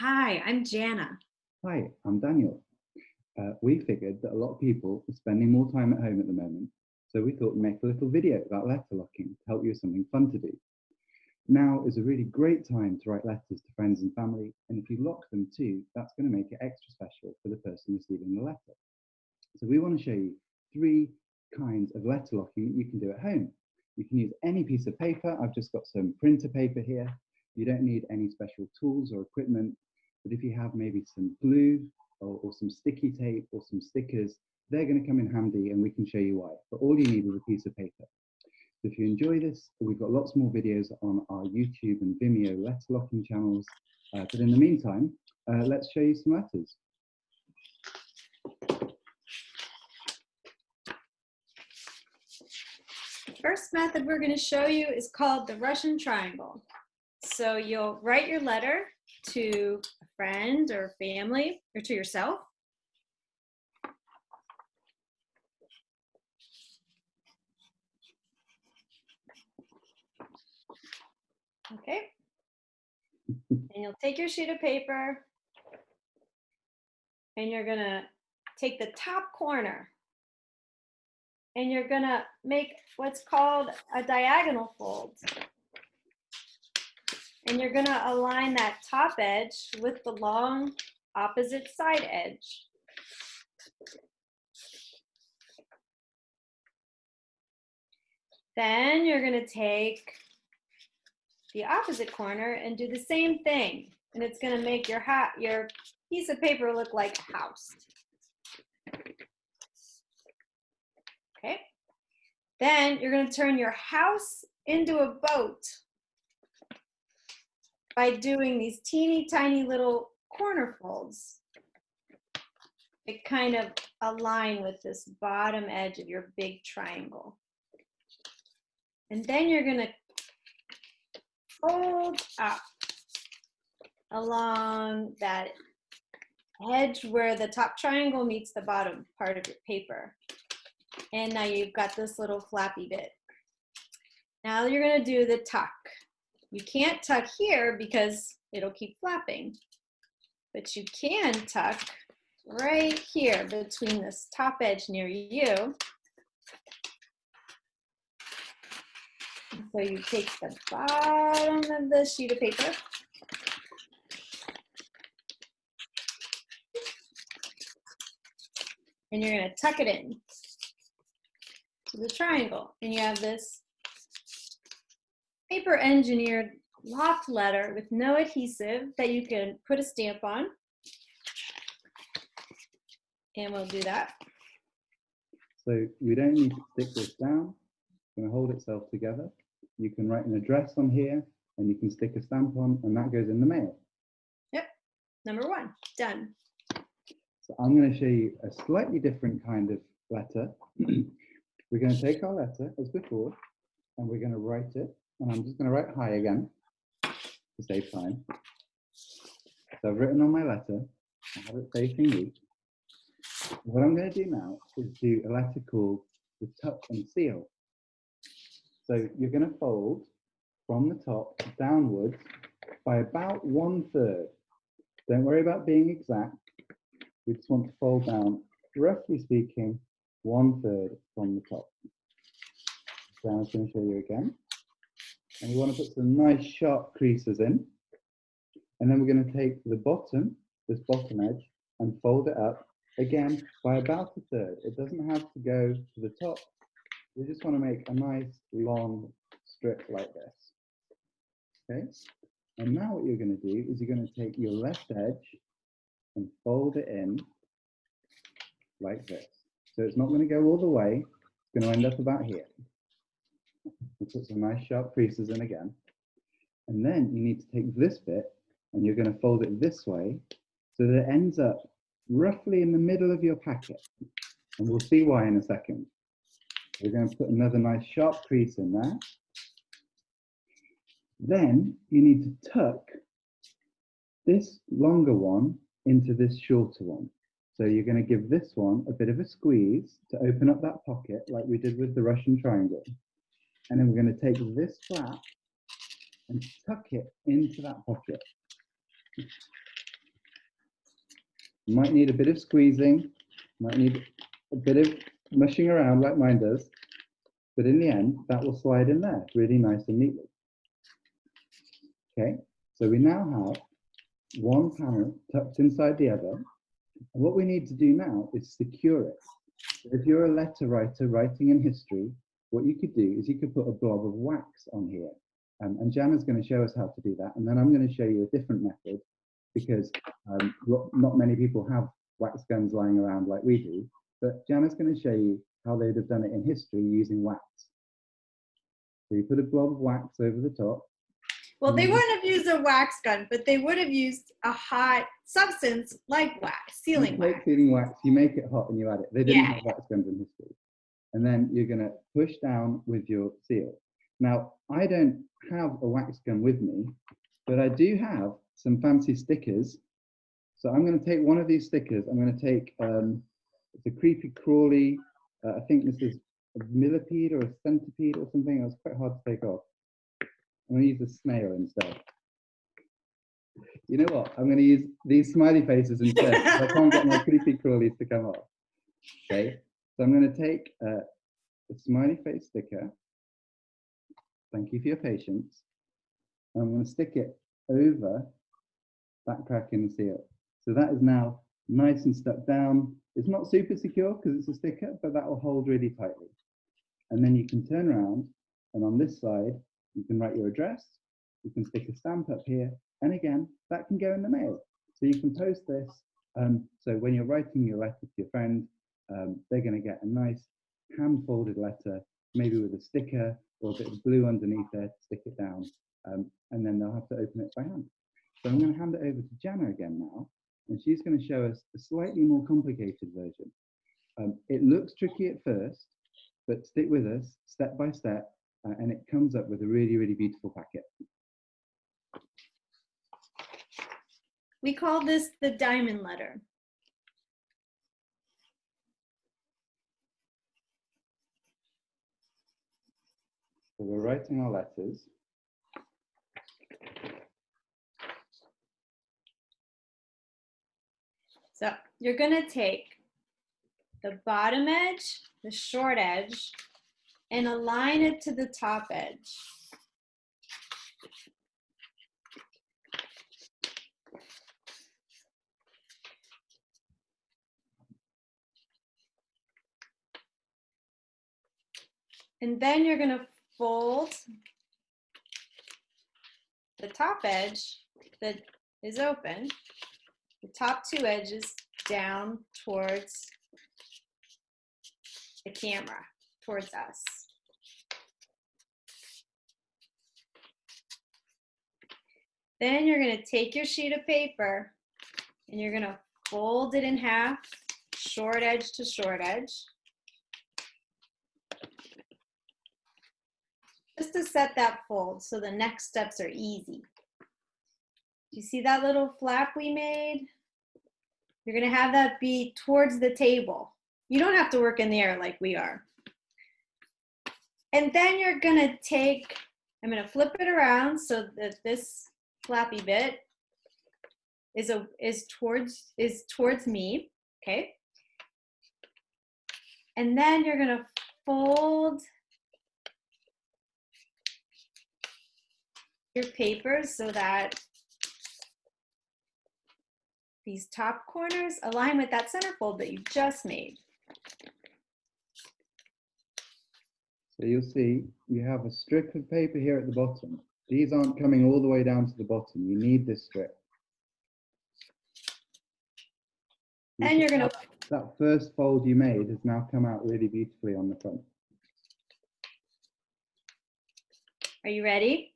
Hi, I'm Jana. Hi, I'm Daniel. Uh, we figured that a lot of people are spending more time at home at the moment, so we thought we'd make a little video about letter locking to help you with something fun to do. Now is a really great time to write letters to friends and family, and if you lock them too, that's going to make it extra special for the person receiving the letter. So we want to show you three kinds of letter locking that you can do at home. You can use any piece of paper. I've just got some printer paper here. You don't need any special tools or equipment, but if you have maybe some glue or, or some sticky tape or some stickers, they're going to come in handy and we can show you why. But all you need is a piece of paper. So if you enjoy this, we've got lots more videos on our YouTube and Vimeo letter locking channels. Uh, but in the meantime, uh, let's show you some letters. First method we're going to show you is called the Russian triangle. So you'll write your letter to a friend or family or to yourself. Okay. And you'll take your sheet of paper and you're gonna take the top corner and you're gonna make what's called a diagonal fold. And you're gonna align that top edge with the long opposite side edge. Then you're gonna take the opposite corner and do the same thing. And it's gonna make your hat, your piece of paper look like a house. Okay. Then you're gonna turn your house into a boat by doing these teeny tiny little corner folds. It kind of align with this bottom edge of your big triangle. And then you're gonna fold up along that edge where the top triangle meets the bottom part of your paper. And now you've got this little flappy bit. Now you're gonna do the tuck. You can't tuck here because it'll keep flapping, but you can tuck right here between this top edge near you. So you take the bottom of the sheet of paper and you're gonna tuck it in to the triangle. And you have this paper engineered locked letter with no adhesive that you can put a stamp on. And we'll do that. So we don't need to stick this down. It's going to hold itself together. You can write an address on here and you can stick a stamp on and that goes in the mail. Yep, number one, done. So I'm going to show you a slightly different kind of letter. we're going to take our letter as before and we're going to write it. And I'm just going to write hi again to save time. So I've written on my letter, I have it facing me. What I'm going to do now is do a letter called the tuck and seal. So you're going to fold from the top downwards by about one third. Don't worry about being exact. We just want to fold down, roughly speaking, one third from the top. So I'm going to show you again. And we want to put some nice sharp creases in. And then we're going to take the bottom, this bottom edge, and fold it up again by about a third. It doesn't have to go to the top. We just want to make a nice long strip like this. Okay. And now what you're going to do is you're going to take your left edge and fold it in like this. So it's not going to go all the way. It's going to end up about here. We'll put some nice sharp creases in again. And then you need to take this bit and you're going to fold it this way so that it ends up roughly in the middle of your packet. And we'll see why in a second. We're going to put another nice sharp crease in there. Then you need to tuck this longer one into this shorter one. So you're going to give this one a bit of a squeeze to open up that pocket like we did with the Russian triangle. And then we're going to take this flap and tuck it into that pocket. Might need a bit of squeezing, might need a bit of mushing around like mine does. But in the end, that will slide in there really nice and neatly. Okay, so we now have one panel tucked inside the other. And what we need to do now is secure it. If you're a letter writer writing in history, what you could do is you could put a blob of wax on here. Um, and Jana's going to show us how to do that. And then I'm going to show you a different method because um, not many people have wax guns lying around like we do. But Jana's going to show you how they'd have done it in history using wax. So you put a blob of wax over the top. Well, they wouldn't have used a wax gun, but they would have used a hot substance like wax, sealing wax. sealing wax, you make it hot and you add it. They didn't Yeah, have wax guns in history. And then you're going to push down with your seal. Now, I don't have a wax gun with me, but I do have some fancy stickers. So I'm going to take one of these stickers. I'm going to take um, it's a creepy crawly. Uh, I think this is a millipede or a centipede or something. It was quite hard to take off. I'm going to use a snail instead. You know what? I'm going to use these smiley faces instead. I can't get my creepy crawlies to come off. Okay, so I'm going to take uh, a smiley face sticker. Thank you for your patience. I'm going to stick it over that crack in the seal. So that is now nice and stuck down. It's not super secure because it's a sticker, but that will hold really tightly. And then you can turn around and on this side, you can write your address. You can stick a stamp up here. And again, that can go in the mail. So you can post this. Um, so when you're writing your letter to your friend, um, they're going to get a nice hand folded letter, maybe with a sticker or a bit of glue underneath there to stick it down. Um, and then they'll have to open it by hand. So I'm going to hand it over to Jana again now, and she's going to show us a slightly more complicated version. Um, it looks tricky at first, but stick with us step by step, uh, and it comes up with a really, really beautiful packet. We call this the diamond letter. So we're writing our letters. So you're gonna take the bottom edge, the short edge, and align it to the top edge. And then you're gonna fold the top edge that is open the top two edges down towards the camera, towards us. Then you're gonna take your sheet of paper and you're gonna fold it in half, short edge to short edge. Just to set that fold so the next steps are easy. You see that little flap we made? You're gonna have that be towards the table. You don't have to work in the air like we are. And then you're gonna take, I'm gonna flip it around so that this flappy bit is a is towards is towards me, okay? And then you're gonna fold your papers so that these top corners align with that center fold that you just made. So you'll see you have a strip of paper here at the bottom. These aren't coming all the way down to the bottom. You need this strip. You And you're gonna, That, that first fold you made has now come out really beautifully on the front. are you ready?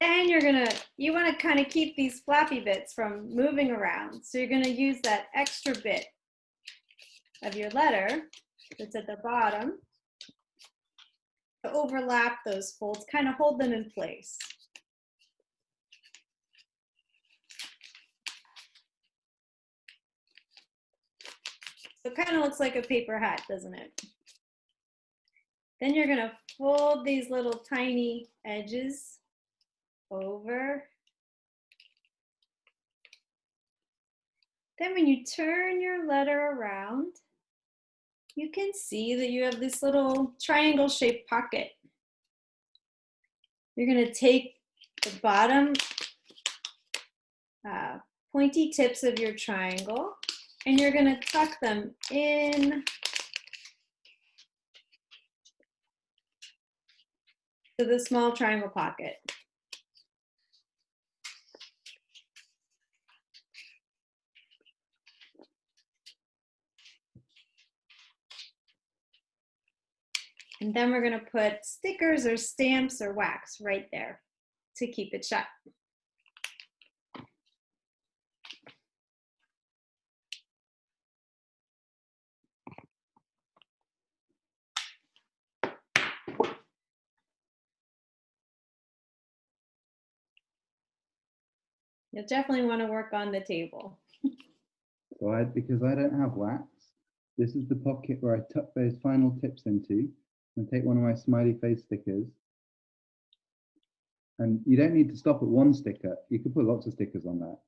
Then you're gonna, you wanna kind of keep these flappy bits from moving around. So you're gonna use that extra bit of your letter that's at the bottom to overlap those folds, kind of hold them in place. So it kind of looks like a paper hat, doesn't it? Then you're gonna fold these little tiny edges over. Then when you turn your letter around, you can see that you have this little triangle shaped pocket. You're gonna take the bottom uh, pointy tips of your triangle and you're gonna tuck them in to the small triangle pocket. And then we're gonna put stickers or stamps or wax right there to keep it shut. You'll definitely wanna work on the table. So I, because I don't have wax, this is the pocket where I tuck those final tips into and take one of my smiley face stickers. And you don't need to stop at one sticker. You could put lots of stickers on that.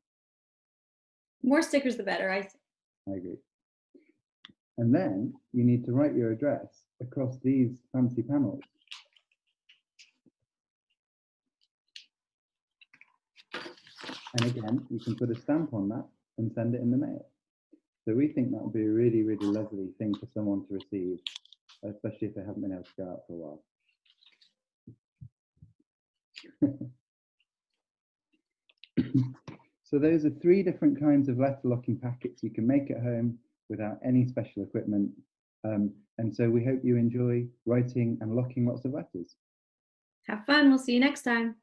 More stickers, the better, I, I agree. And then you need to write your address across these fancy panels. And again, you can put a stamp on that and send it in the mail. So we think that would be a really, really lovely thing for someone to receive, especially if they haven't been able to go out for a while. so those are three different kinds of letter locking packets you can make at home without any special equipment. Um, and so we hope you enjoy writing and locking lots of letters. have fun. We'll see you next time.